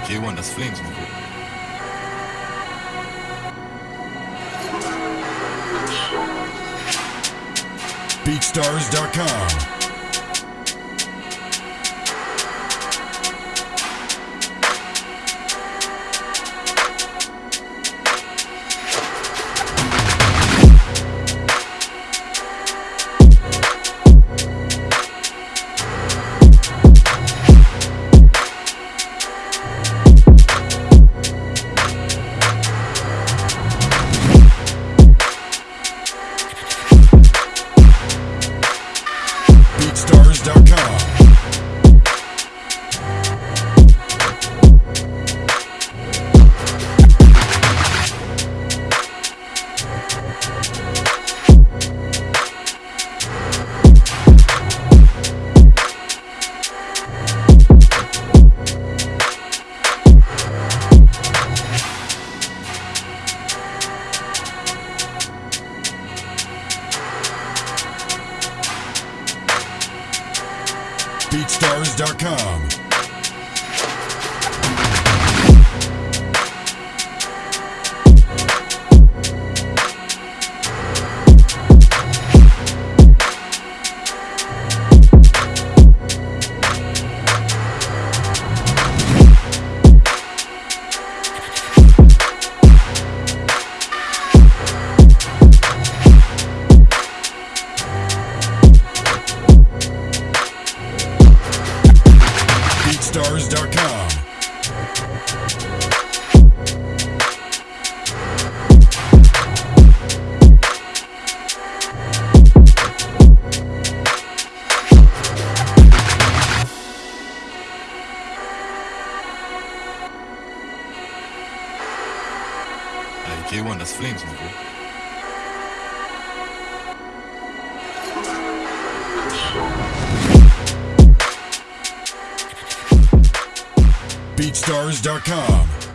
K1, das Flames. BeatStars.com. BeatStars.com. BeatStars.com. BeatStars.com. Ey, K1, das Flames, Nico. BeatStars.com.